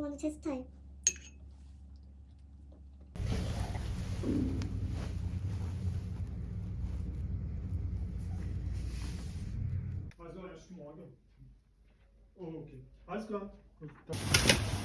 너무 제 스타일. Also erst morgen. Oh, okay. Alles klar. Gut, dann.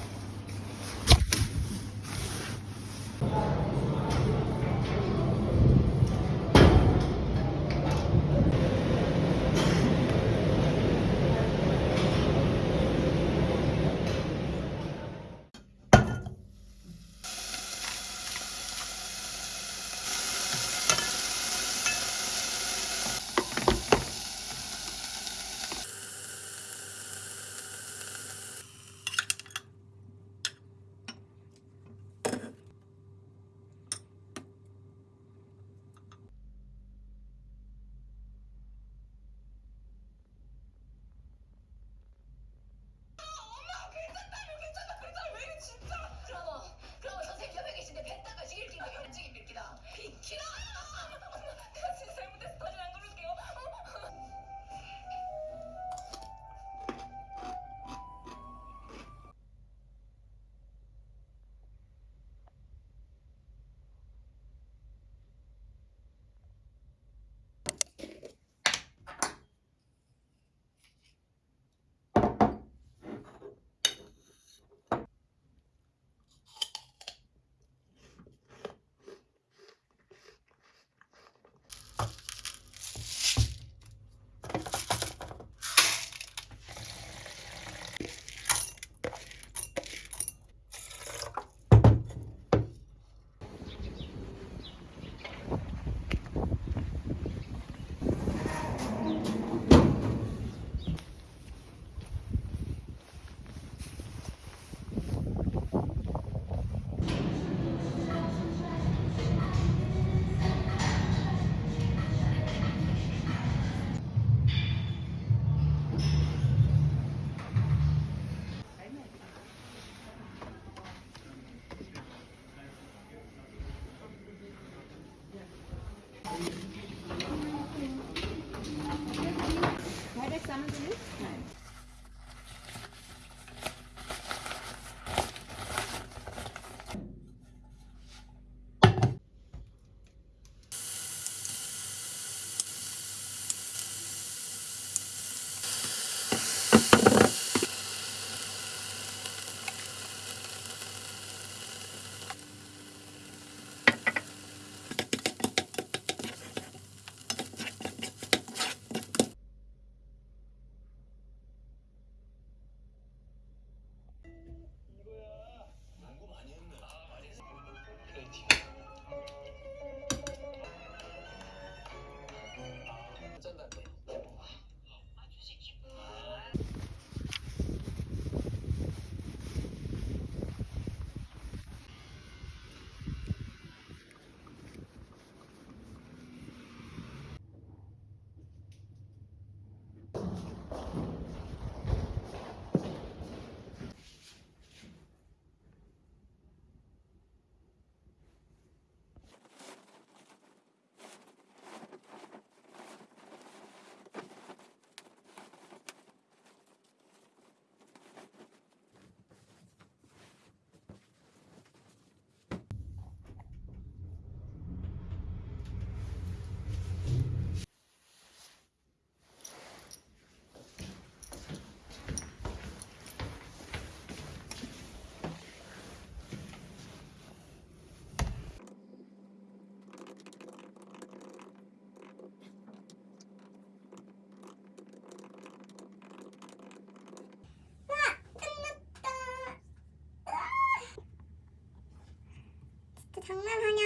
장난하냐?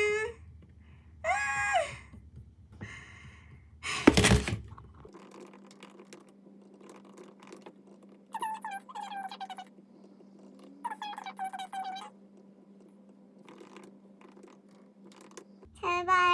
아! 제발.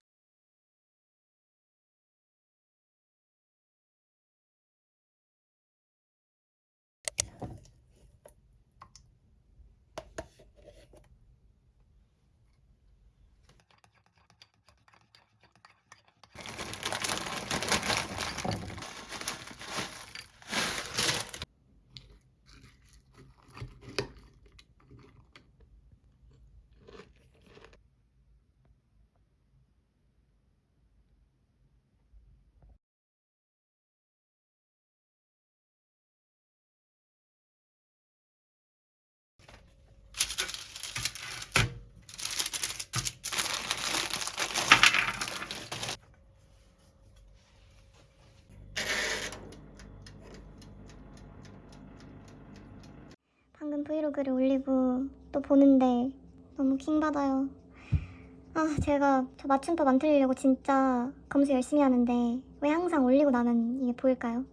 브이로그를 올리고 또 보는데 너무 킹받아요. 아, 제가 저 맞춤법 안 틀리려고 진짜 검색 열심히 하는데 왜 항상 올리고 나면 이게 보일까요?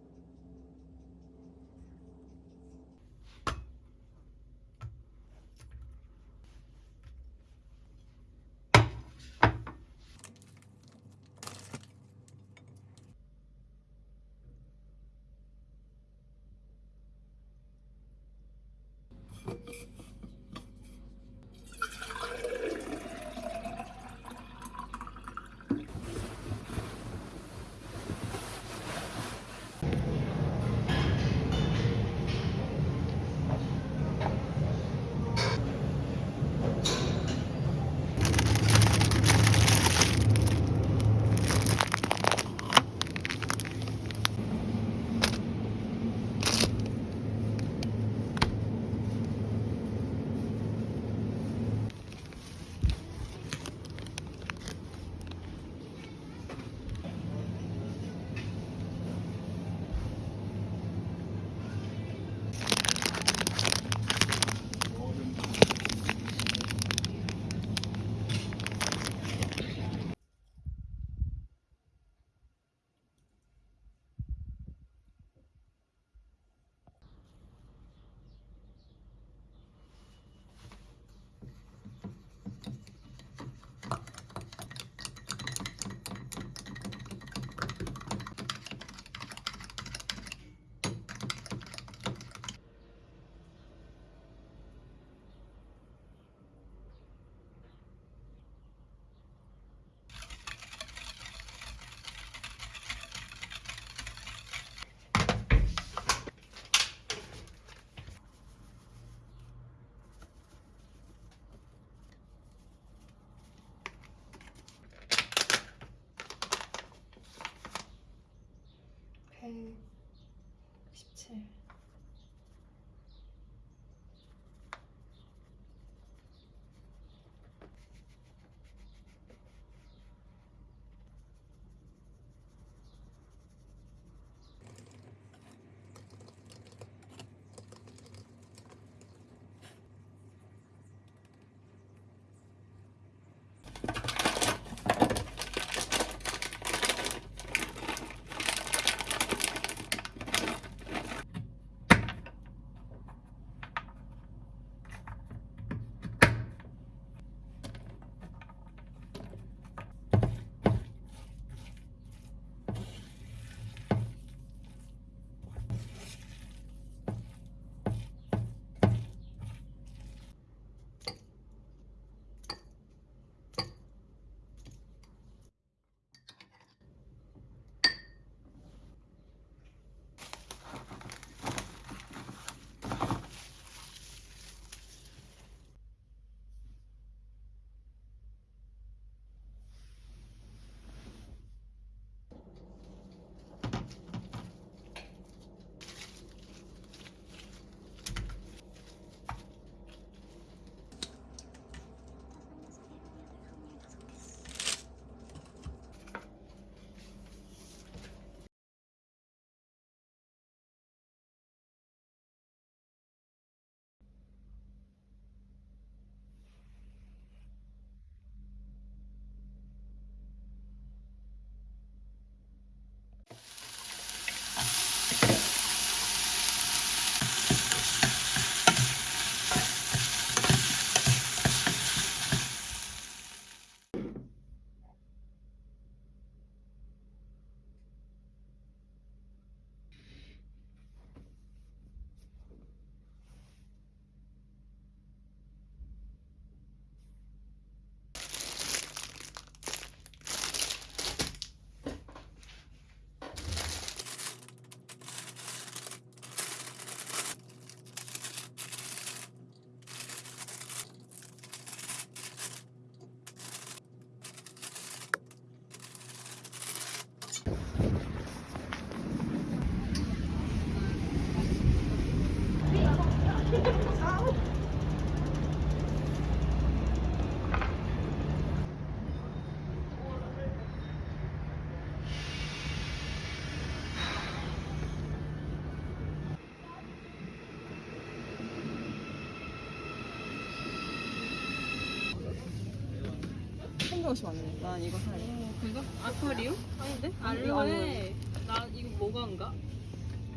옷이 맞네. 난 이거 살래. 그거? 아쿠아리움? 아닌데? 이거 알로에 나 이거 뭐가인가?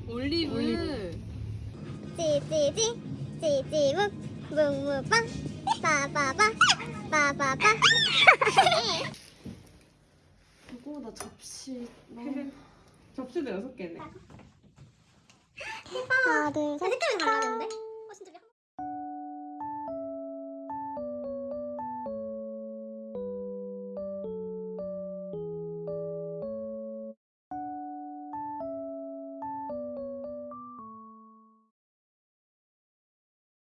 올리브, 올리브. 찌찌찌 찌찌묵 묵묵빵 빠바바 빠바바 그거보다 접시. 접시도 여섯 개네 하나 둘셋 색깔이 달라졌는데?